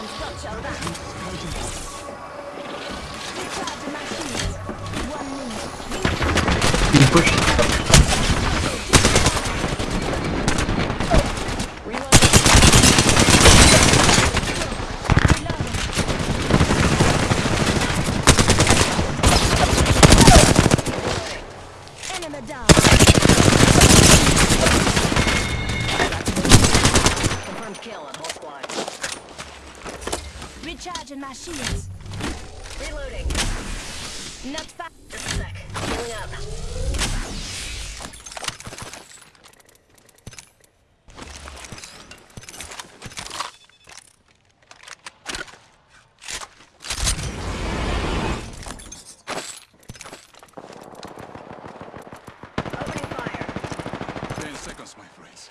Time's got your back. Recharging my shields. One minute. You push. Down. Recharging my shields. Reloading. Not fast. Just a sec. Healing up. Opening fire. Ten seconds, my friends.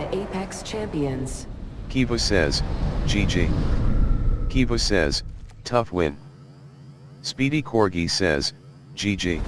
the Apex Champions. Kiva says, GG. Kiva says, tough win. Speedy Corgi says, GG.